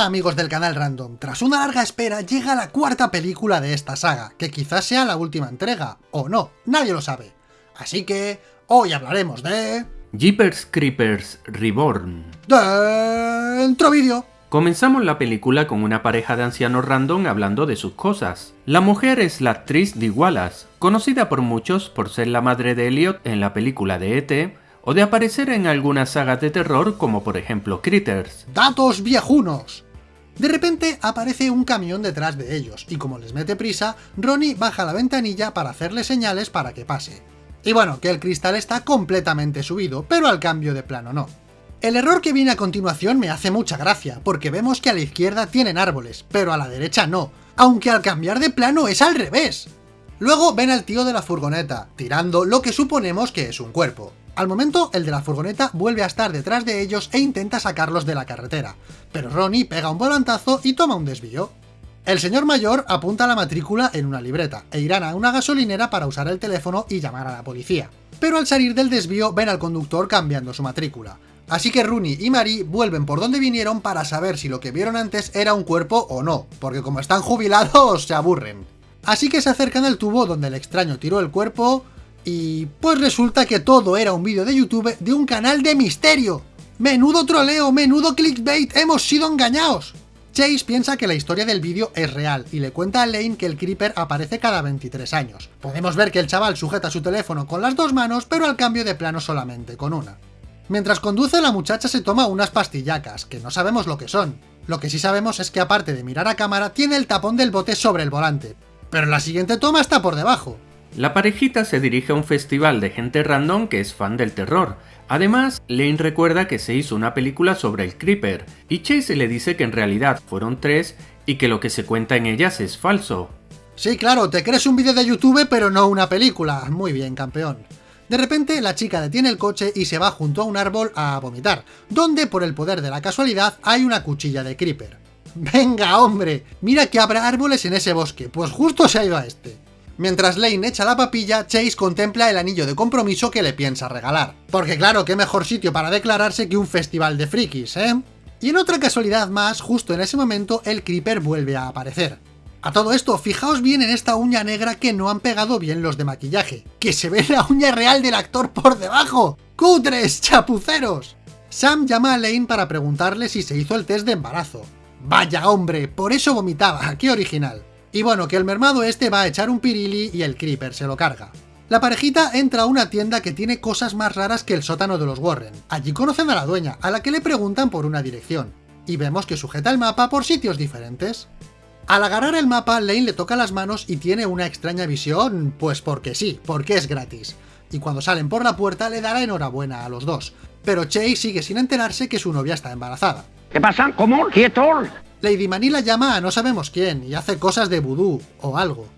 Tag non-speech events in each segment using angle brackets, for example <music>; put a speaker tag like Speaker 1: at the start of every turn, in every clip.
Speaker 1: Hola amigos del canal Random, tras una larga espera llega la cuarta película de esta saga, que quizás sea la última entrega, o no, nadie lo sabe. Así que, hoy hablaremos de...
Speaker 2: Jeepers Creepers Reborn.
Speaker 1: Dentro vídeo.
Speaker 2: Comenzamos la película con una pareja de ancianos random hablando de sus cosas. La mujer es la actriz Dee Wallace, conocida por muchos por ser la madre de Elliot en la película de E.T., o de aparecer en algunas sagas de terror como por ejemplo Critters.
Speaker 1: ¡Datos viejunos! De repente aparece un camión detrás de ellos, y como les mete prisa, Ronnie baja la ventanilla para hacerle señales para que pase. Y bueno, que el cristal está completamente subido, pero al cambio de plano no. El error que viene a continuación me hace mucha gracia, porque vemos que a la izquierda tienen árboles, pero a la derecha no, aunque al cambiar de plano es al revés. Luego ven al tío de la furgoneta, tirando lo que suponemos que es un cuerpo. Al momento, el de la furgoneta vuelve a estar detrás de ellos e intenta sacarlos de la carretera, pero Ronnie pega un volantazo y toma un desvío. El señor mayor apunta la matrícula en una libreta, e irán a una gasolinera para usar el teléfono y llamar a la policía. Pero al salir del desvío ven al conductor cambiando su matrícula. Así que Rooney y Marie vuelven por donde vinieron para saber si lo que vieron antes era un cuerpo o no, porque como están jubilados se aburren. Así que se acercan al tubo donde el extraño tiró el cuerpo... Y pues resulta que todo era un vídeo de YouTube de un canal de misterio. ¡Menudo troleo, menudo clickbait! ¡Hemos sido engañados! Chase piensa que la historia del vídeo es real y le cuenta a Lane que el Creeper aparece cada 23 años. Podemos ver que el chaval sujeta su teléfono con las dos manos, pero al cambio de plano solamente con una. Mientras conduce, la muchacha se toma unas pastillacas, que no sabemos lo que son. Lo que sí sabemos es que aparte de mirar a cámara, tiene el tapón del bote sobre el volante. Pero la siguiente toma está por debajo.
Speaker 2: La parejita se dirige a un festival de gente random que es fan del terror. Además, Lane recuerda que se hizo una película sobre el Creeper, y Chase le dice que en realidad fueron tres y que lo que se cuenta en ellas es falso.
Speaker 1: Sí, claro, te crees un vídeo de YouTube pero no una película. Muy bien, campeón. De repente, la chica detiene el coche y se va junto a un árbol a vomitar, donde, por el poder de la casualidad, hay una cuchilla de Creeper. <laughs> ¡Venga, hombre! Mira que habrá árboles en ese bosque, pues justo se ha ido a este. Mientras Lane echa la papilla, Chase contempla el anillo de compromiso que le piensa regalar. Porque claro, qué mejor sitio para declararse que un festival de frikis, ¿eh? Y en otra casualidad más, justo en ese momento, el Creeper vuelve a aparecer. A todo esto, fijaos bien en esta uña negra que no han pegado bien los de maquillaje. ¡Que se ve la uña real del actor por debajo! ¡Cutres, chapuceros! Sam llama a Lane para preguntarle si se hizo el test de embarazo. ¡Vaya hombre! Por eso vomitaba, <laughs> ¡qué original! Y bueno, que el mermado este va a echar un pirili y el creeper se lo carga. La parejita entra a una tienda que tiene cosas más raras que el sótano de los Warren. Allí conocen a la dueña, a la que le preguntan por una dirección. Y vemos que sujeta el mapa por sitios diferentes. Al agarrar el mapa, Lane le toca las manos y tiene una extraña visión, pues porque sí, porque es gratis. Y cuando salen por la puerta le dará enhorabuena a los dos. Pero Chase sigue sin enterarse que su novia está embarazada.
Speaker 3: ¿Qué pasa? ¿Cómo? ¿Quieto?
Speaker 1: Lady Manila llama a no sabemos quién y hace cosas de vudú o algo.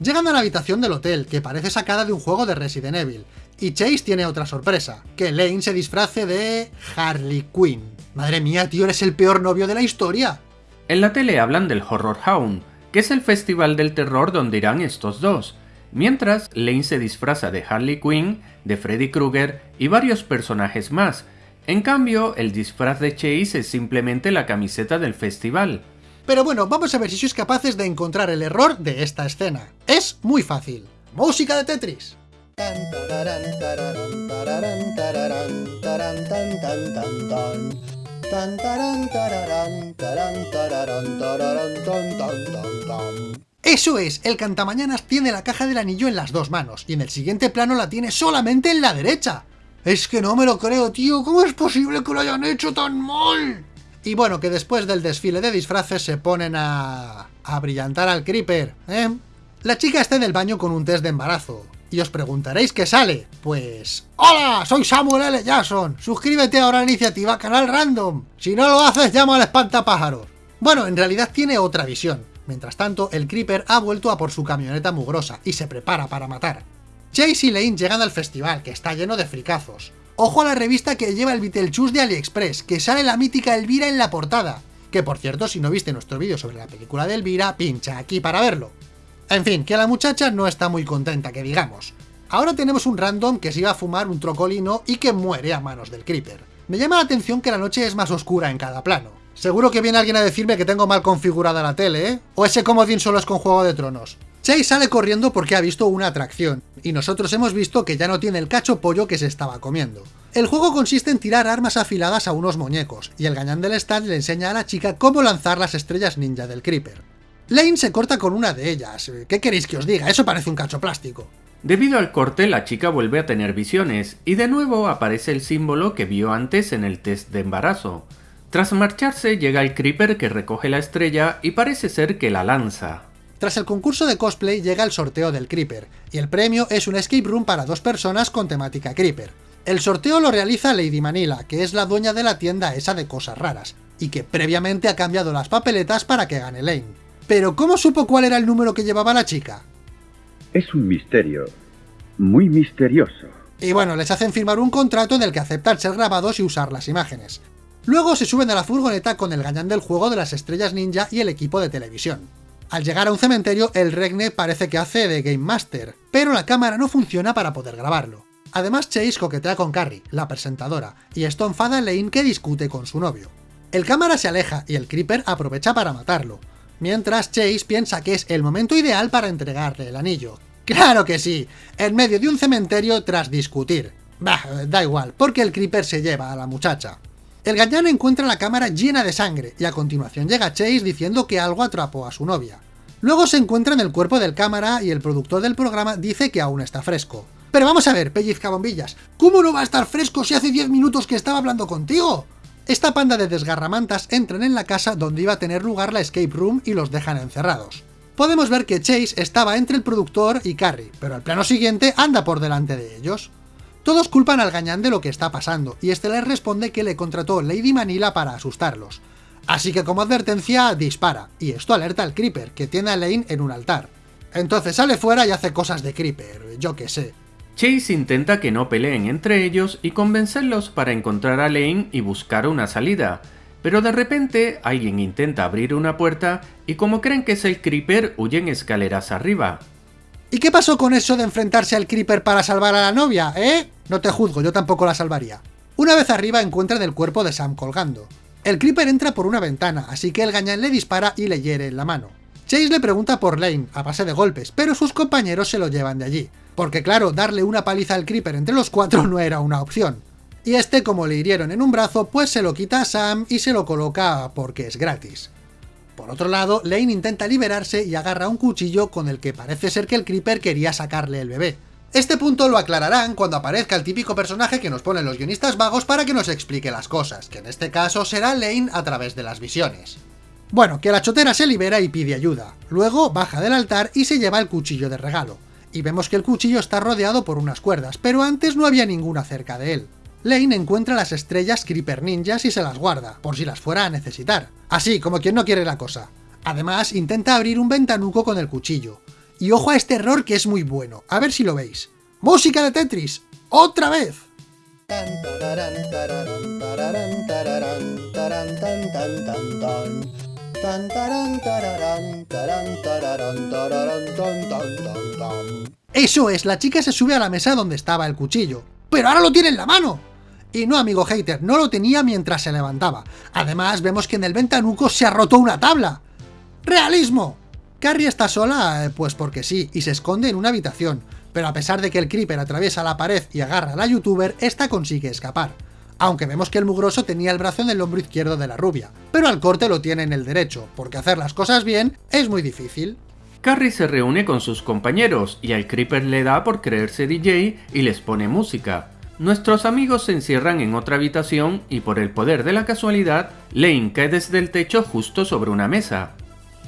Speaker 1: Llegan a la habitación del hotel, que parece sacada de un juego de Resident Evil, y Chase tiene otra sorpresa, que Lane se disfrace de... Harley Quinn. Madre mía, tío, eres el peor novio de la historia.
Speaker 2: En la tele hablan del Horror Hound, que es el festival del terror donde irán estos dos, mientras Lane se disfraza de Harley Quinn, de Freddy Krueger y varios personajes más, en cambio, el disfraz de Chase es simplemente la camiseta del festival.
Speaker 1: Pero bueno, vamos a ver si sois capaces de encontrar el error de esta escena. Es muy fácil. Música de Tetris. Eso es, el cantamañanas tiene la caja del anillo en las dos manos, y en el siguiente plano la tiene solamente en la derecha. Es que no me lo creo, tío. ¿Cómo es posible que lo hayan hecho tan mal? Y bueno, que después del desfile de disfraces se ponen a... a brillantar al Creeper, ¿eh? La chica está en el baño con un test de embarazo. Y os preguntaréis qué sale. Pues... ¡Hola! Soy Samuel L. Jackson. Suscríbete ahora a la iniciativa Canal Random. Si no lo haces, llama al espantapájaros. Bueno, en realidad tiene otra visión. Mientras tanto, el Creeper ha vuelto a por su camioneta mugrosa y se prepara para matar. Chase y Lane llegan al festival, que está lleno de fricazos. Ojo a la revista que lleva el Beetlejuice de AliExpress, que sale la mítica Elvira en la portada. Que por cierto, si no viste nuestro vídeo sobre la película de Elvira, pincha aquí para verlo. En fin, que la muchacha no está muy contenta, que digamos. Ahora tenemos un random que se iba a fumar un trocolino y que muere a manos del Creeper. Me llama la atención que la noche es más oscura en cada plano. Seguro que viene alguien a decirme que tengo mal configurada la tele, ¿eh? O ese comodín solo es con Juego de Tronos. Chase sale corriendo porque ha visto una atracción, y nosotros hemos visto que ya no tiene el cacho pollo que se estaba comiendo. El juego consiste en tirar armas afiladas a unos muñecos, y el gañán del stand le enseña a la chica cómo lanzar las estrellas ninja del Creeper. Lane se corta con una de ellas, ¿qué queréis que os diga? Eso parece un cacho plástico.
Speaker 2: Debido al corte, la chica vuelve a tener visiones, y de nuevo aparece el símbolo que vio antes en el test de embarazo. Tras marcharse, llega el Creeper que recoge la estrella y parece ser que la lanza.
Speaker 1: Tras el concurso de cosplay llega el sorteo del Creeper, y el premio es un escape room para dos personas con temática Creeper. El sorteo lo realiza Lady Manila, que es la dueña de la tienda esa de cosas raras, y que previamente ha cambiado las papeletas para que gane Lane. Pero ¿cómo supo cuál era el número que llevaba la chica?
Speaker 3: Es un misterio, muy misterioso.
Speaker 1: Y bueno, les hacen firmar un contrato en el que aceptan ser grabados y usar las imágenes. Luego se suben a la furgoneta con el gañán del juego de las estrellas ninja y el equipo de televisión. Al llegar a un cementerio, el Regne parece que hace de Game Master, pero la cámara no funciona para poder grabarlo. Además, Chase coquetea con Carrie, la presentadora, y esto enfada a Lane que discute con su novio. El cámara se aleja y el Creeper aprovecha para matarlo, mientras Chase piensa que es el momento ideal para entregarle el anillo. ¡Claro que sí! En medio de un cementerio tras discutir. Bah, da igual, porque el Creeper se lleva a la muchacha. El gañán encuentra la cámara llena de sangre, y a continuación llega Chase diciendo que algo atrapó a su novia. Luego se encuentra en el cuerpo del cámara y el productor del programa dice que aún está fresco. Pero vamos a ver, pellizca bombillas, ¿cómo no va a estar fresco si hace 10 minutos que estaba hablando contigo? Esta panda de desgarramantas entran en la casa donde iba a tener lugar la escape room y los dejan encerrados. Podemos ver que Chase estaba entre el productor y Carrie, pero al plano siguiente anda por delante de ellos. Todos culpan al gañán de lo que está pasando, y este les responde que le contrató Lady Manila para asustarlos. Así que como advertencia, dispara, y esto alerta al Creeper, que tiene a Lane en un altar. Entonces sale fuera y hace cosas de Creeper, yo qué sé.
Speaker 2: Chase intenta que no peleen entre ellos y convencerlos para encontrar a Lane y buscar una salida, pero de repente alguien intenta abrir una puerta y como creen que es el Creeper huyen escaleras arriba.
Speaker 1: ¿Y qué pasó con eso de enfrentarse al Creeper para salvar a la novia, eh? No te juzgo, yo tampoco la salvaría. Una vez arriba encuentran el cuerpo de Sam colgando. El Creeper entra por una ventana, así que el gañán le dispara y le hiere en la mano. Chase le pregunta por Lane, a base de golpes, pero sus compañeros se lo llevan de allí. Porque claro, darle una paliza al Creeper entre los cuatro no era una opción. Y este, como le hirieron en un brazo, pues se lo quita a Sam y se lo coloca porque es gratis. Por otro lado, Lane intenta liberarse y agarra un cuchillo con el que parece ser que el Creeper quería sacarle el bebé. Este punto lo aclararán cuando aparezca el típico personaje que nos ponen los guionistas vagos para que nos explique las cosas, que en este caso será Lane a través de las visiones. Bueno, que la chotera se libera y pide ayuda, luego baja del altar y se lleva el cuchillo de regalo, y vemos que el cuchillo está rodeado por unas cuerdas, pero antes no había ninguna cerca de él. Lane encuentra las estrellas Creeper Ninjas y se las guarda, por si las fuera a necesitar. Así, como quien no quiere la cosa. Además, intenta abrir un ventanuco con el cuchillo, y ojo a este error que es muy bueno, a ver si lo veis. ¡Música de Tetris! ¡Otra vez! Eso es, la chica se sube a la mesa donde estaba el cuchillo. ¡Pero ahora lo tiene en la mano! Y no, amigo hater, no lo tenía mientras se levantaba. Además, vemos que en el ventanuco se ha roto una tabla. ¡Realismo! Carrie está sola, eh, pues porque sí, y se esconde en una habitación, pero a pesar de que el Creeper atraviesa la pared y agarra a la youtuber, esta consigue escapar. Aunque vemos que el mugroso tenía el brazo en el hombro izquierdo de la rubia, pero al corte lo tiene en el derecho, porque hacer las cosas bien es muy difícil.
Speaker 2: Carrie se reúne con sus compañeros y al Creeper le da por creerse DJ y les pone música. Nuestros amigos se encierran en otra habitación y por el poder de la casualidad, Lane cae desde el techo justo sobre una mesa.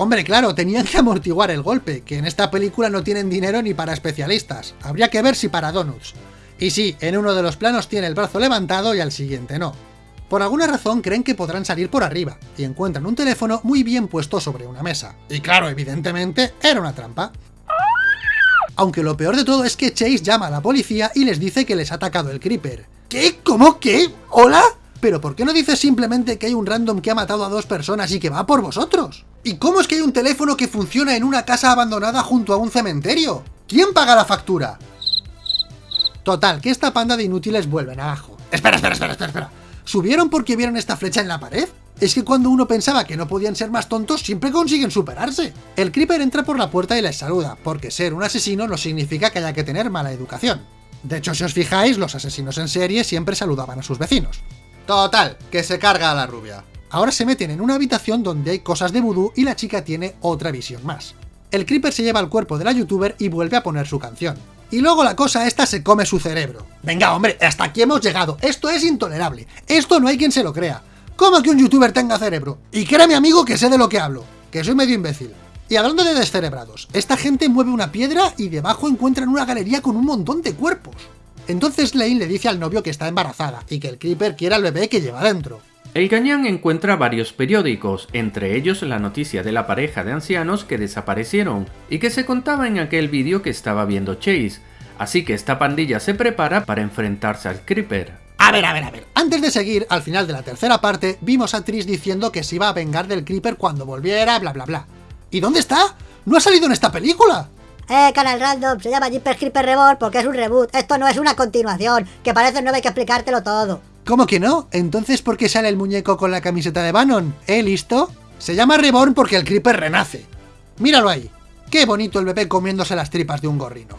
Speaker 1: Hombre, claro, tenían que amortiguar el golpe, que en esta película no tienen dinero ni para especialistas. Habría que ver si para donuts. Y sí, en uno de los planos tiene el brazo levantado y al siguiente no. Por alguna razón creen que podrán salir por arriba, y encuentran un teléfono muy bien puesto sobre una mesa. Y claro, evidentemente, era una trampa. Aunque lo peor de todo es que Chase llama a la policía y les dice que les ha atacado el Creeper. ¿Qué? ¿Cómo? ¿Qué? ¿Hola? ¿Pero por qué no dices simplemente que hay un random que ha matado a dos personas y que va por vosotros? ¿Y cómo es que hay un teléfono que funciona en una casa abandonada junto a un cementerio? ¿Quién paga la factura? Total, que esta panda de inútiles vuelven abajo. Espera, espera, espera, espera, espera. ¿Subieron porque vieron esta flecha en la pared? Es que cuando uno pensaba que no podían ser más tontos, siempre consiguen superarse. El Creeper entra por la puerta y les saluda, porque ser un asesino no significa que haya que tener mala educación. De hecho, si os fijáis, los asesinos en serie siempre saludaban a sus vecinos. Total, que se carga a la rubia. Ahora se meten en una habitación donde hay cosas de vudú y la chica tiene otra visión más. El Creeper se lleva el cuerpo de la youtuber y vuelve a poner su canción. Y luego la cosa esta se come su cerebro. Venga, hombre, hasta aquí hemos llegado. Esto es intolerable. Esto no hay quien se lo crea. ¿Cómo que un youtuber tenga cerebro? Y créame amigo que sé de lo que hablo. Que soy medio imbécil. Y hablando de descerebrados, esta gente mueve una piedra y debajo encuentran una galería con un montón de cuerpos. Entonces Lane le dice al novio que está embarazada y que el Creeper quiere al bebé que lleva dentro.
Speaker 2: El gañán encuentra varios periódicos, entre ellos la noticia de la pareja de ancianos que desaparecieron y que se contaba en aquel vídeo que estaba viendo Chase, así que esta pandilla se prepara para enfrentarse al Creeper.
Speaker 1: A ver, a ver, a ver. Antes de seguir, al final de la tercera parte, vimos a Tris diciendo que se iba a vengar del Creeper cuando volviera, bla bla bla. ¿Y dónde está? ¿No ha salido en esta película?
Speaker 4: Eh, Canal Random, se llama Jeepers Creeper Reborn porque es un reboot. Esto no es una continuación, que parece no hay que explicártelo todo.
Speaker 1: ¿Cómo que no? Entonces, ¿por qué sale el muñeco con la camiseta de Bannon? ¿Eh, listo? Se llama Reborn porque el Creeper renace. Míralo ahí. Qué bonito el bebé comiéndose las tripas de un gorrino.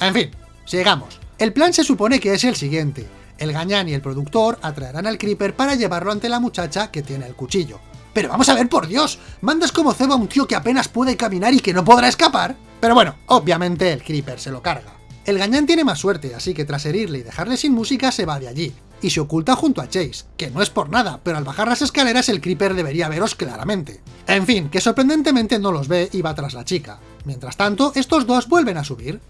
Speaker 1: En fin, sigamos. El plan se supone que es el siguiente. El gañán y el productor atraerán al Creeper para llevarlo ante la muchacha que tiene el cuchillo. Pero vamos a ver, por Dios, ¿mandas como cebo a un tío que apenas puede caminar y que no podrá escapar? Pero bueno, obviamente el Creeper se lo carga. El gañán tiene más suerte, así que tras herirle y dejarle sin música se va de allí, y se oculta junto a Chase, que no es por nada, pero al bajar las escaleras el Creeper debería veros claramente. En fin, que sorprendentemente no los ve y va tras la chica. Mientras tanto, estos dos vuelven a subir.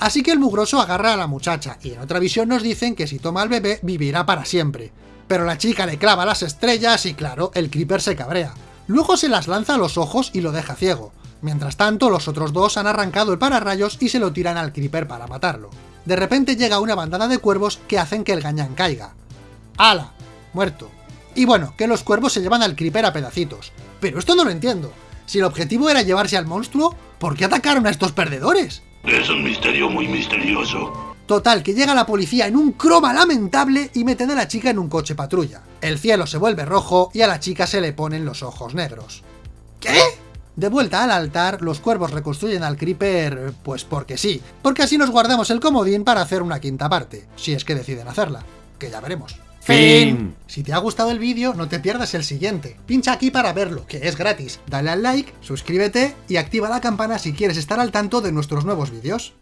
Speaker 1: Así que el mugroso agarra a la muchacha, y en otra visión nos dicen que si toma al bebé vivirá para siempre. Pero la chica le clava las estrellas y claro, el Creeper se cabrea. Luego se las lanza a los ojos y lo deja ciego. Mientras tanto, los otros dos han arrancado el pararrayos y se lo tiran al Creeper para matarlo. De repente llega una bandada de cuervos que hacen que el gañán caiga. ¡Hala! Muerto. Y bueno, que los cuervos se llevan al Creeper a pedacitos. Pero esto no lo entiendo. Si el objetivo era llevarse al monstruo, ¿por qué atacaron a estos perdedores?
Speaker 5: Es un misterio muy misterioso.
Speaker 1: Total, que llega la policía en un croma lamentable y meten a la chica en un coche patrulla. El cielo se vuelve rojo y a la chica se le ponen los ojos negros. ¿Qué? De vuelta al altar, los cuervos reconstruyen al Creeper, pues porque sí, porque así nos guardamos el comodín para hacer una quinta parte, si es que deciden hacerla, que ya veremos.
Speaker 2: Fin.
Speaker 1: Si te ha gustado el vídeo, no te pierdas el siguiente. Pincha aquí para verlo, que es gratis. Dale al like, suscríbete y activa la campana si quieres estar al tanto de nuestros nuevos vídeos.